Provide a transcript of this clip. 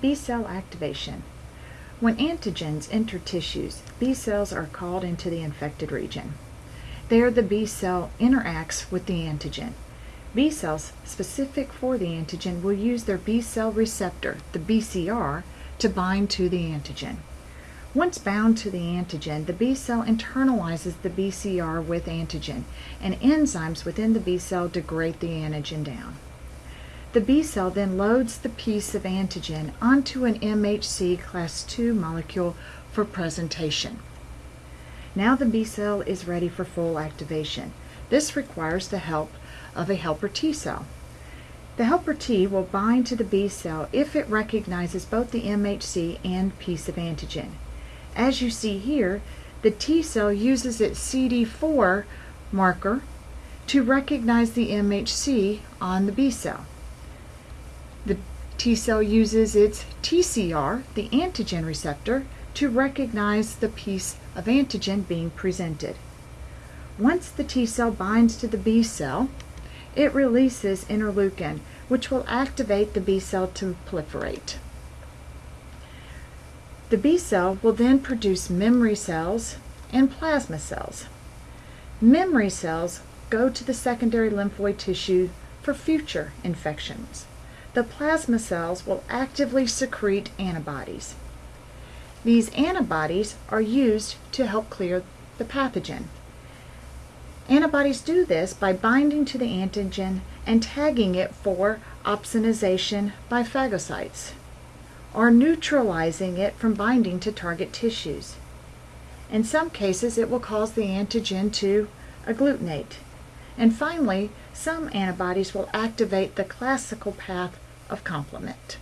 B cell activation. When antigens enter tissues, B cells are called into the infected region. There the B cell interacts with the antigen. B cells specific for the antigen will use their B cell receptor, the BCR, to bind to the antigen. Once bound to the antigen, the B cell internalizes the BCR with antigen, and enzymes within the B cell degrade the antigen down. The B cell then loads the piece of antigen onto an MHC class II molecule for presentation. Now the B cell is ready for full activation. This requires the help of a helper T cell. The helper T will bind to the B cell if it recognizes both the MHC and piece of antigen. As you see here, the T cell uses its CD4 marker to recognize the MHC on the B cell. The T cell uses its TCR, the antigen receptor, to recognize the piece of antigen being presented. Once the T cell binds to the B cell, it releases interleukin, which will activate the B cell to proliferate. The B cell will then produce memory cells and plasma cells. Memory cells go to the secondary lymphoid tissue for future infections the plasma cells will actively secrete antibodies. These antibodies are used to help clear the pathogen. Antibodies do this by binding to the antigen and tagging it for opsonization by phagocytes, or neutralizing it from binding to target tissues. In some cases, it will cause the antigen to agglutinate. And finally, some antibodies will activate the classical path of complement.